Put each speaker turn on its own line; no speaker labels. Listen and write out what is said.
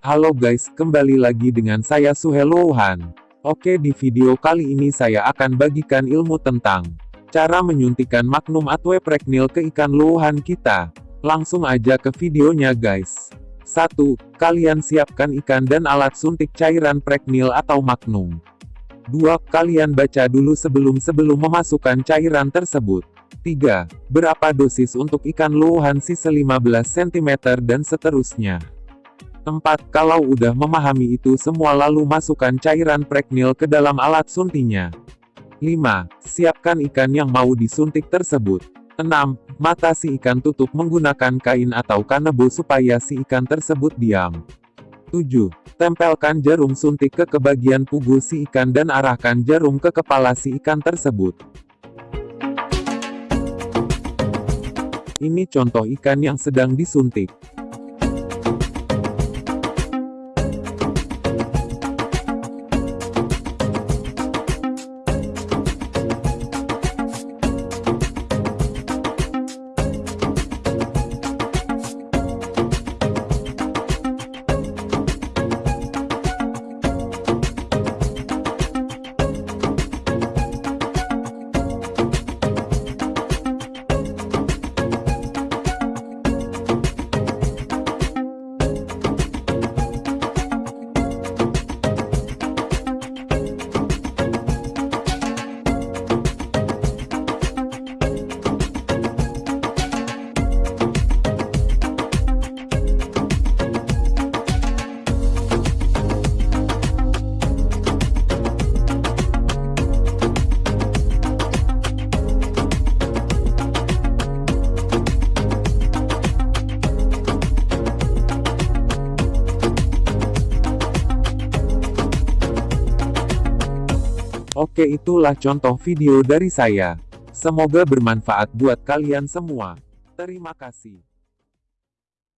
Halo guys, kembali lagi dengan saya Suhelohan. Oke di video kali ini saya akan bagikan ilmu tentang cara menyuntikkan magnum atau pregnil ke ikan lohan kita. Langsung aja ke videonya guys. 1. Kalian siapkan ikan dan alat suntik cairan pregnil atau magnum. 2. Kalian baca dulu sebelum-sebelum memasukkan cairan tersebut. 3. Berapa dosis untuk ikan lohan sisa 15 cm dan seterusnya. 4. Kalau udah memahami itu semua lalu masukkan cairan pregnil ke dalam alat suntinya. 5. Siapkan ikan yang mau disuntik tersebut. 6. Mata si ikan tutup menggunakan kain atau kanebo supaya si ikan tersebut diam. 7. Tempelkan jarum suntik ke kebagian pugu si ikan dan arahkan jarum ke kepala si ikan tersebut. Ini contoh ikan yang sedang disuntik. Oke itulah contoh video dari saya. Semoga bermanfaat buat kalian semua. Terima kasih.